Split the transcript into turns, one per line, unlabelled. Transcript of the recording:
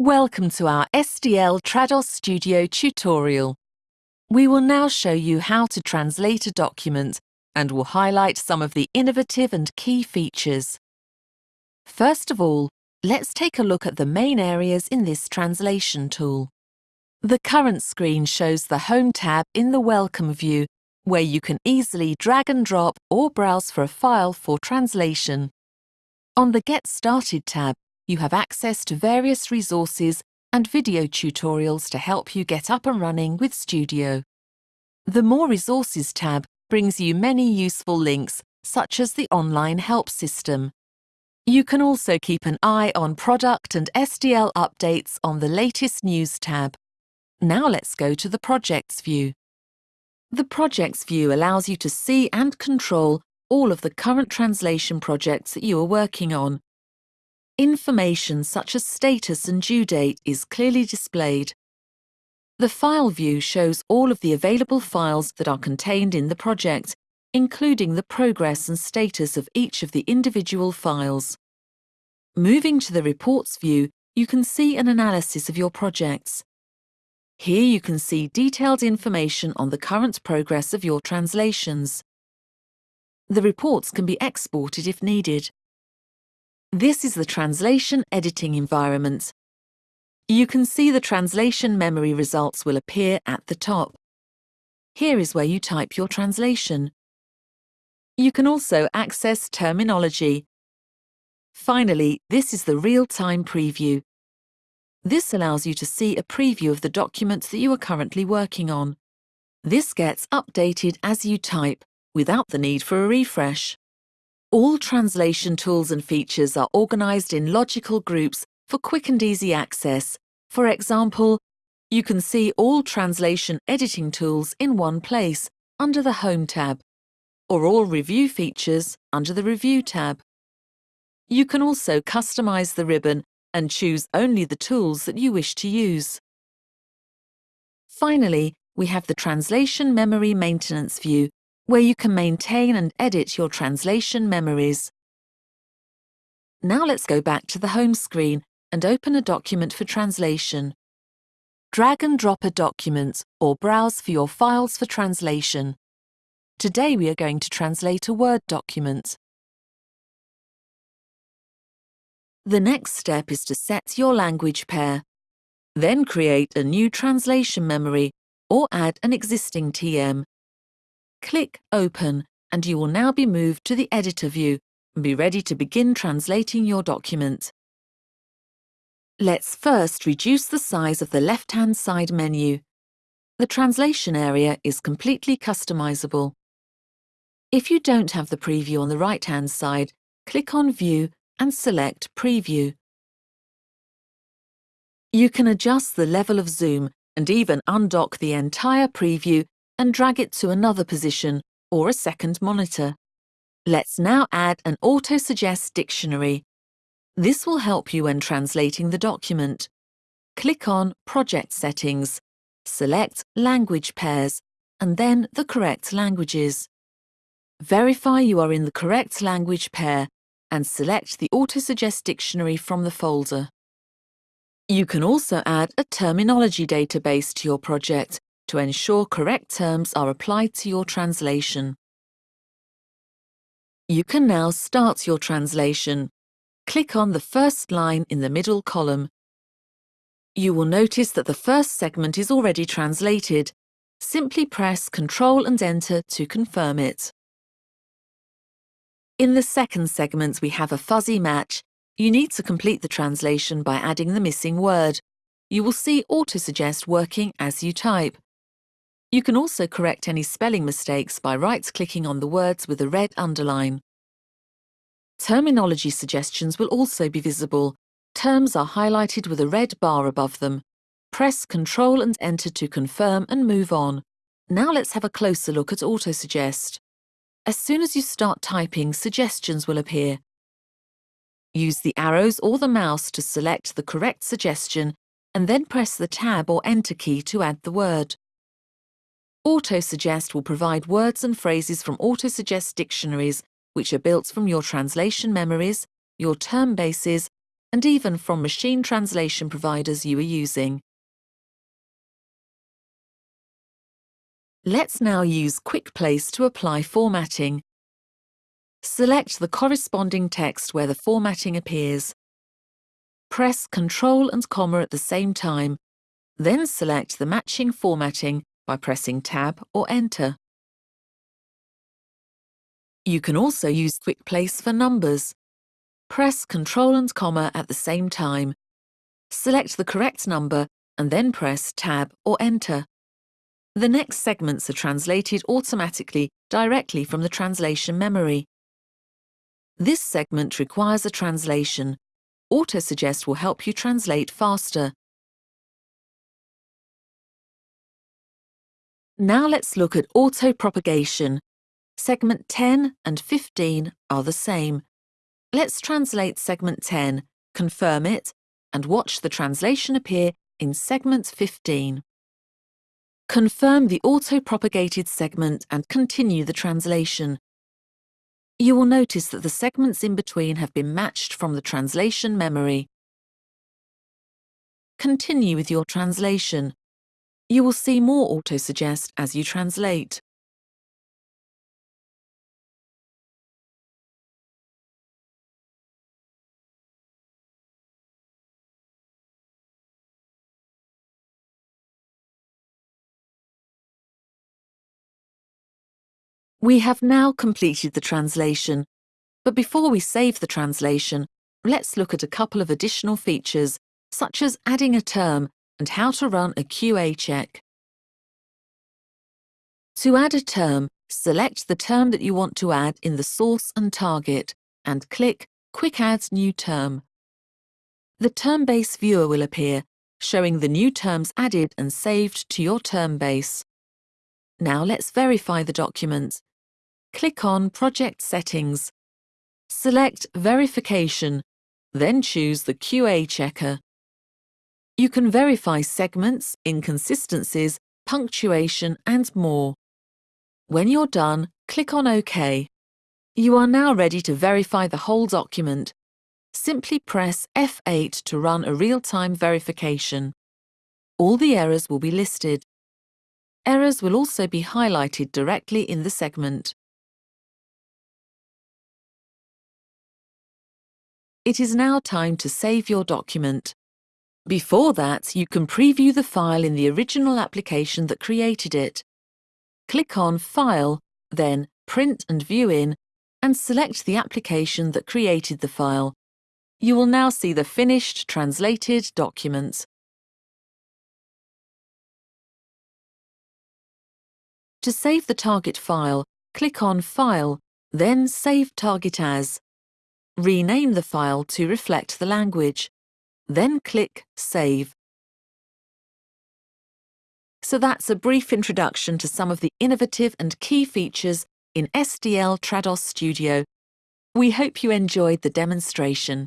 Welcome to our SDL Trados Studio tutorial. We will now show you how to translate a document and will highlight some of the innovative and key features. First of all, let's take a look at the main areas in this translation tool. The current screen shows the Home tab in the Welcome view, where you can easily drag and drop or browse for a file for translation. On the Get Started tab, you have access to various resources and video tutorials to help you get up and running with Studio. The More Resources tab brings you many useful links, such as the online help system. You can also keep an eye on product and SDL updates on the latest news tab. Now let's go to the Projects view. The Projects view allows you to see and control all of the current translation projects that you are working on, Information such as status and due date is clearly displayed. The File view shows all of the available files that are contained in the project, including the progress and status of each of the individual files. Moving to the Reports view, you can see an analysis of your projects. Here you can see detailed information on the current progress of your translations. The reports can be exported if needed. This is the translation editing environment. You can see the translation memory results will appear at the top. Here is where you type your translation. You can also access terminology. Finally, this is the real-time preview. This allows you to see a preview of the document that you are currently working on. This gets updated as you type, without the need for a refresh. All translation tools and features are organised in logical groups for quick and easy access. For example, you can see all translation editing tools in one place under the Home tab, or all review features under the Review tab. You can also customise the ribbon and choose only the tools that you wish to use. Finally, we have the Translation Memory Maintenance view, where you can maintain and edit your translation memories. Now let's go back to the home screen and open a document for translation. Drag and drop a document or browse for your files for translation. Today we are going to translate a Word document. The next step is to set your language pair. Then create a new translation memory or add an existing TM. Click Open and you will now be moved to the Editor view and be ready to begin translating your document. Let's first reduce the size of the left-hand side menu. The translation area is completely customizable. If you don't have the preview on the right-hand side, click on View and select Preview. You can adjust the level of zoom and even undock the entire preview and drag it to another position or a second monitor. Let's now add an auto-suggest dictionary. This will help you when translating the document. Click on Project Settings, select Language Pairs, and then the correct languages. Verify you are in the correct language pair and select the Auto-Suggest Dictionary from the folder. You can also add a terminology database to your project to ensure correct terms are applied to your translation. You can now start your translation. Click on the first line in the middle column. You will notice that the first segment is already translated. Simply press Ctrl and Enter to confirm it. In the second segment we have a fuzzy match. You need to complete the translation by adding the missing word. You will see Autosuggest working as you type. You can also correct any spelling mistakes by right-clicking on the words with a red underline. Terminology suggestions will also be visible. Terms are highlighted with a red bar above them. Press Ctrl and Enter to confirm and move on. Now let's have a closer look at Autosuggest. As soon as you start typing, suggestions will appear. Use the arrows or the mouse to select the correct suggestion and then press the Tab or Enter key to add the word. Autosuggest will provide words and phrases from Autosuggest dictionaries, which are built from your translation memories, your term bases, and even from machine translation providers you are using. Let's now use Quick Place to apply formatting. Select the corresponding text where the formatting appears. Press Ctrl and comma at the same time, then select the matching formatting by pressing Tab or Enter. You can also use Quick Place for numbers. Press Ctrl and comma at the same time. Select the correct number and then press Tab or Enter. The next segments are translated automatically directly from the translation memory. This segment requires a translation. Autosuggest will help you translate faster. Now let's look at auto-propagation. Segment 10 and 15 are the same. Let's translate segment 10, confirm it, and watch the translation appear in segment 15. Confirm the auto-propagated segment and continue the translation. You will notice that the segments in between have been matched from the translation memory. Continue with your translation. You will see more autosuggest as you translate. We have now completed the translation, but before we save the translation, let's look at a couple of additional features, such as adding a term and how to run a QA check. To add a term, select the term that you want to add in the source and target and click Quick Add New Term. The term base viewer will appear, showing the new terms added and saved to your term base. Now let's verify the document click on Project Settings. Select Verification, then choose the QA checker. You can verify segments, inconsistencies, punctuation and more. When you're done, click on OK. You are now ready to verify the whole document. Simply press F8 to run a real-time verification. All the errors will be listed. Errors will also be highlighted directly in the segment. It is now time to save your document. Before that, you can preview the file in the original application that created it. Click on File, then Print and View In, and select the application that created the file. You will now see the finished translated document. To save the target file, click on File, then Save Target As. Rename the file to reflect the language. Then click Save. So that's a brief introduction to some of the innovative and key features in SDL Trados Studio. We hope you enjoyed the demonstration.